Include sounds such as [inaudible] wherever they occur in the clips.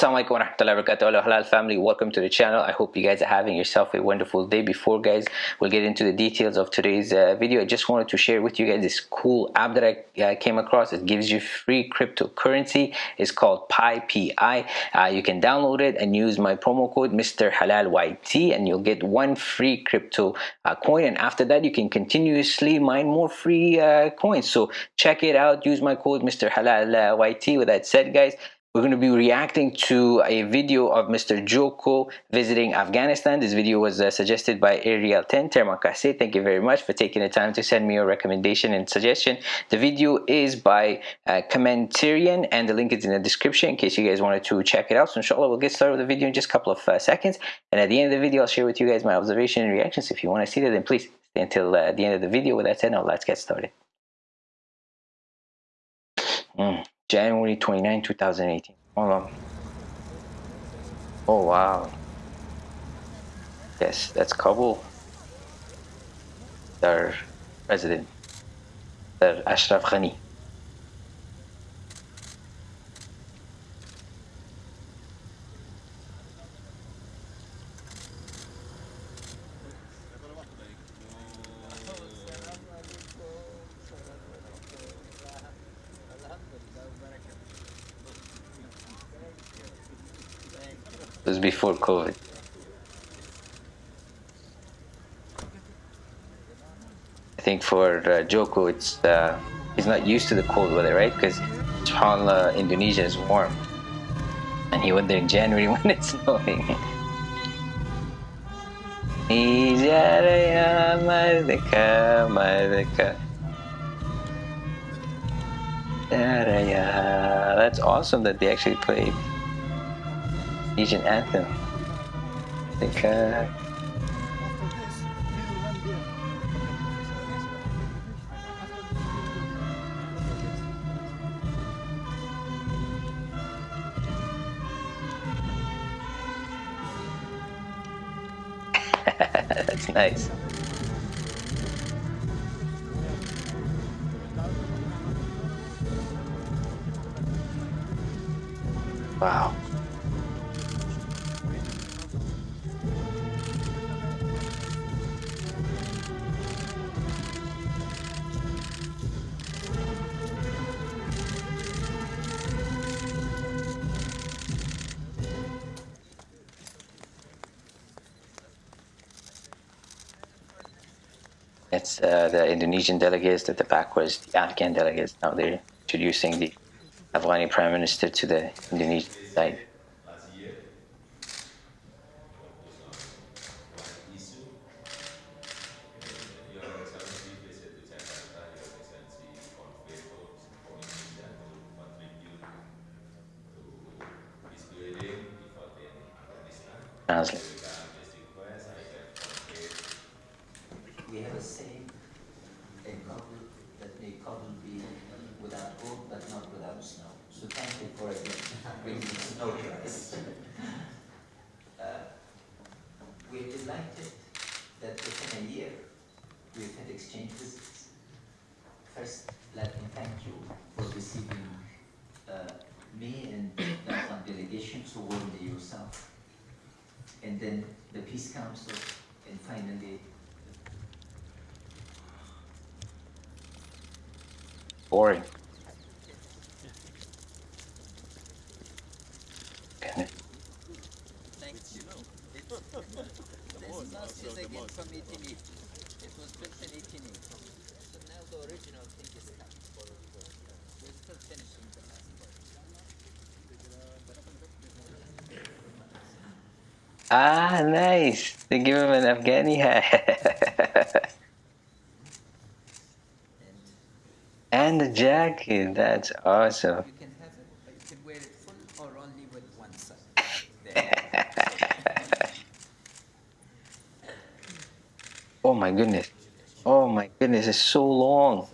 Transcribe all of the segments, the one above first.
Assalamualaikum warahmatullahi wabarakatuh. Halal family. Welcome to the channel. I hope you guys are having yourself a wonderful day. Before guys we'll get into the details of today's uh, video. I just wanted to share with you guys this cool app that I uh, came across. It gives you free cryptocurrency. It's called PiPi uh, you can download it and use my promo code Mr. Halal YT and you'll get one free crypto uh, coin. And after that you can continuously mine more free uh, coins. So check it out. Use my code Mr. Halal uh, YT with that said guys we're going to be reacting to a video of Mr. Joko visiting Afghanistan. This video was uh, suggested by Ariel 10 Termakase. Thank you very much for taking the time to send me your recommendation and suggestion. The video is by uh, Commentarian and the link is in the description in case you guys wanted to check it out. So inshallah we'll get started with the video in just a couple of uh, seconds. And at the end of the video I'll share with you guys my observation and reactions. If you want to see that then please stay until uh, the end of the video. With that said now let's get started. Mm. January 29, 2018. Hold on. Oh, wow. Yes, that's Kabul. Their president, their Ashraf Ghani. Was before COVID. I think for uh, Joko, it's uh, he's not used to the cold weather, right? Because subhanAllah, Indonesia is warm. And he went there in January [laughs] when it's snowing. That's awesome that they actually played Asian anthem. I think uh, [laughs] That's nice. Wow. Uh, the Indonesian delegates, at the back was the Afghan delegates. Now they're introducing the Afghani prime minister to the Indonesian side. We have a saying, a Kabul that may Kabul be without hope but not without snow. So thank you for bringing snow to us. uh, we're delighted that within a year we've had exchange visits. First, let me thank you for receiving uh, me and the Afghan delegation so warmly yourself. And then the Peace Council, and finally Boring. This is again from 1880. It was built in 1880. So now the original thing is. Ah, nice. They give him an Afghani hat. [laughs] and the jacket. That's awesome. You can have it, you can wear it full or only with one side. [laughs] Oh my goodness. Oh my goodness, it's so long.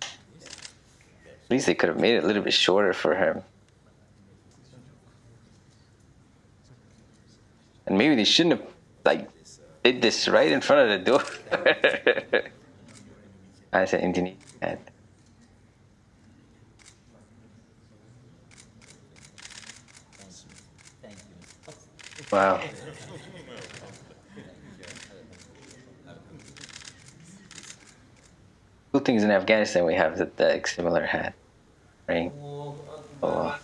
At least they could have made it a little bit shorter for him. And maybe they shouldn't have like did this right in front of the door. [laughs] as an engineer Wow. Good things in Afghanistan we have that the similar hat, Right? Uh, oh.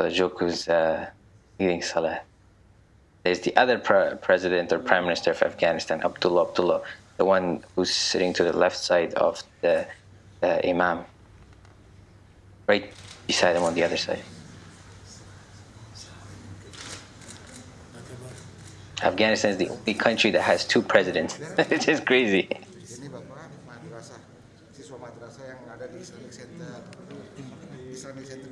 Brother Joko's uh, leading Salah. There's the other pre- president or prime minister of Afghanistan, Abdullah Abdullah, the one who's sitting to the left side of the uh, imam, right beside him on the other side. Afghanistan is the only country that has two presidents. [laughs] it's just crazy. Islamic Center.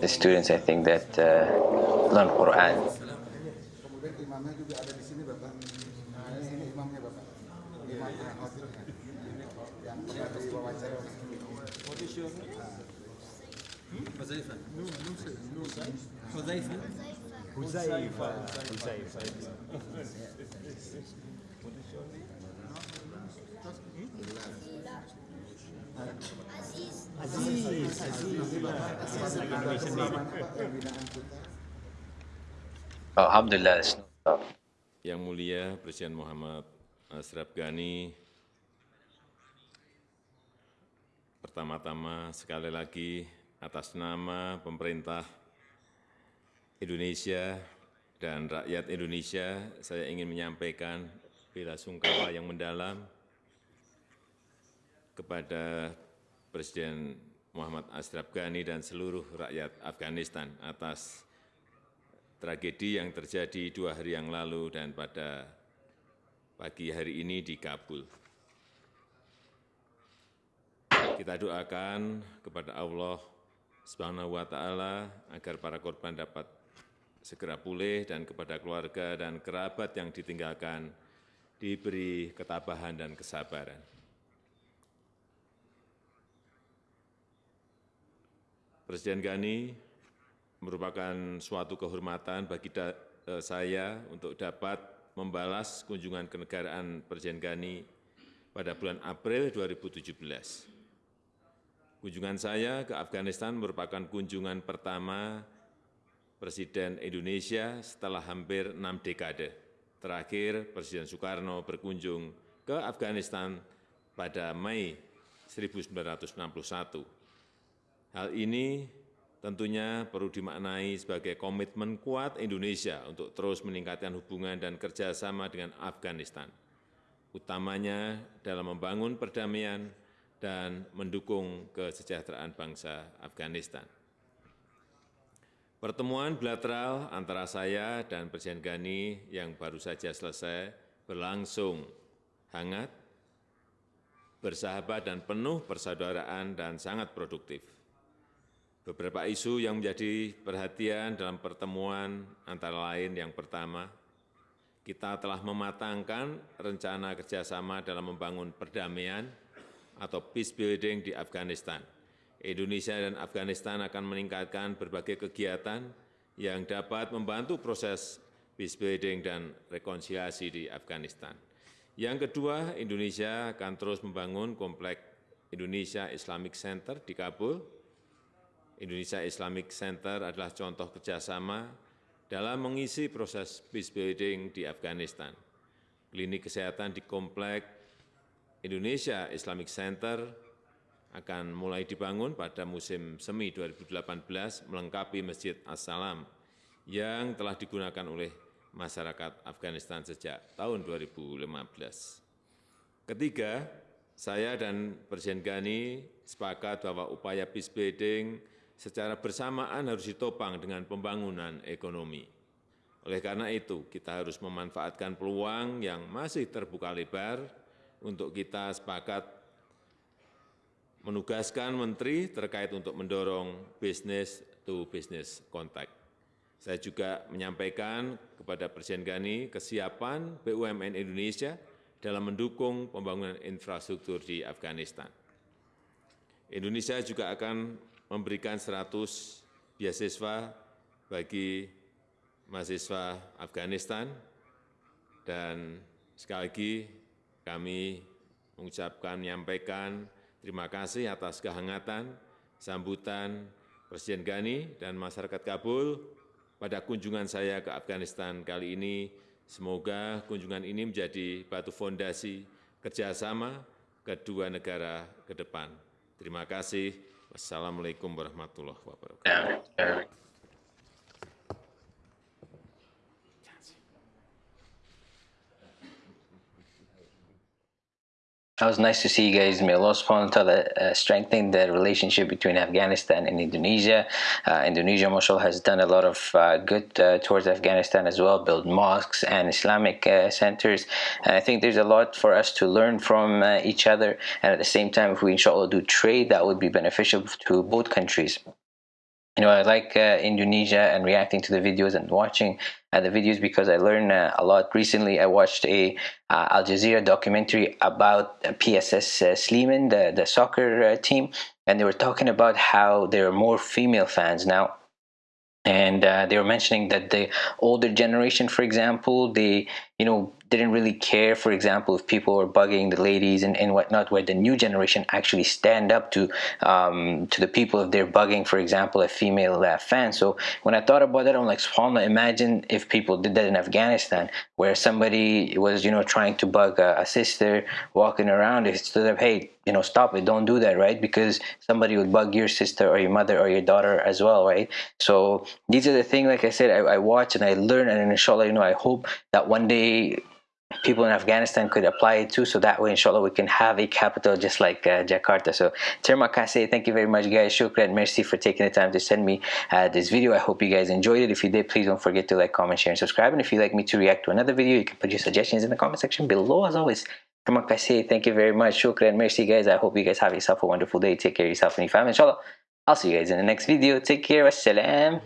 The students, I think, that uh, learn Quran. Aziz, Alhamdulillah. Yang mulia Presiden Muhammad Asraf Ghani, pertama-tama sekali lagi atas nama pemerintah Indonesia dan rakyat Indonesia, saya ingin menyampaikan bela sungkawa yang mendalam kepada Presiden Muhammad Ashraf Ghani dan seluruh rakyat Afghanistan atas tragedi yang terjadi dua hari yang lalu dan pada pagi hari ini di Kabul. Kita doakan kepada Allah Subhanahu wa taala agar para korban dapat segera pulih dan kepada keluarga dan kerabat yang ditinggalkan diberi ketabahan dan kesabaran. Presiden Ghani merupakan suatu kehormatan bagi eh, saya untuk dapat membalas kunjungan kenegaraan Presiden Ghani pada bulan April 2017. Kunjungan saya ke Afghanistan merupakan kunjungan pertama Presiden Indonesia setelah hampir enam dekade. Terakhir, Presiden Soekarno berkunjung ke Afghanistan pada Mei 1961. Hal ini tentunya perlu dimaknai sebagai komitmen kuat Indonesia untuk terus meningkatkan hubungan dan kerjasama dengan Afghanistan, utamanya dalam membangun perdamaian dan mendukung kesejahteraan bangsa Afghanistan. Pertemuan bilateral antara saya dan Presiden Ghani yang baru saja selesai berlangsung hangat, bersahabat dan penuh persaudaraan dan sangat produktif. Beberapa isu yang menjadi perhatian dalam pertemuan antara lain yang pertama, kita telah mematangkan rencana kerjasama dalam membangun perdamaian atau peace building di Afghanistan. Indonesia dan Afghanistan akan meningkatkan berbagai kegiatan yang dapat membantu proses peace building dan rekonsiliasi di Afghanistan. Yang kedua, Indonesia akan terus membangun komplek Indonesia Islamic Center di Kabul, Indonesia Islamic Center adalah contoh kerjasama dalam mengisi proses peace building di Afghanistan. Klinik kesehatan di Komplek Indonesia Islamic Center akan mulai dibangun pada musim semi 2018 melengkapi Masjid As-Salam yang telah digunakan oleh masyarakat Afghanistan sejak tahun 2015. Ketiga, saya dan Presiden Ghani sepakat bahwa upaya peace building secara bersamaan harus ditopang dengan pembangunan ekonomi. Oleh karena itu, kita harus memanfaatkan peluang yang masih terbuka lebar untuk kita sepakat menugaskan menteri terkait untuk mendorong bisnis to business contact. Saya juga menyampaikan kepada Presiden Ghani kesiapan BUMN Indonesia dalam mendukung pembangunan infrastruktur di Afghanistan. Indonesia juga akan memberikan 100 beasiswa bagi mahasiswa Afghanistan dan sekali lagi kami mengucapkan, menyampaikan terima kasih atas kehangatan, sambutan Presiden Ghani dan masyarakat Kabul pada kunjungan saya ke Afghanistan kali ini. Semoga kunjungan ini menjadi batu fondasi kerjasama kedua negara ke depan. Terima kasih. Wassalamualaikum warahmatullahi wabarakatuh. That was nice to see you guys. May Allah subhanahu wa ta'ala uh, strengthen the relationship between Afghanistan and Indonesia. Uh, Indonesia, mashallah, has done a lot of uh, good uh, towards Afghanistan as well, build mosques and Islamic uh, centers. And I think there's a lot for us to learn from uh, each other. And at the same time, if we inshallah do trade, that would be beneficial to both countries you know, I like uh, Indonesia and reacting to the videos and watching uh, the videos because I learned uh, a lot. Recently, I watched a uh, Al Jazeera documentary about PSS uh, Sleman, the, the soccer uh, team, and they were talking about how there are more female fans now and uh, they were mentioning that the older generation for example they you know didn't really care for example if people were bugging the ladies and, and whatnot where the new generation actually stand up to um, to the people if they're bugging for example a female uh, fan. So when I thought about that I'm like subhanAllah imagine if people did that in Afghanistan where somebody was you know trying to bug a, a sister walking around. They stood up hey you know stop it. Don't do that right? Because somebody would bug your sister or your mother or your daughter as well right? So these are the things like i said i, I watch and i learn. And inshallah you know i hope that one day people in Afghanistan could apply it too so that way inshallah we can have a capital just like uh, Jakarta so terima kasih thank you very much guys shukran merci for taking the time to send me uh, this video I hope you guys enjoyed it if you did please don't forget to like comment share and subscribe and if you'd like me to react to another video you can put your suggestions in the comment section below as always Terima kasih. Thank you very much. Shukran. Merci guys. I hope you guys have yourself a wonderful day. Take care of yourself and your family. Inshallah. I'll see you guys in the next video. Take care. Wassalam.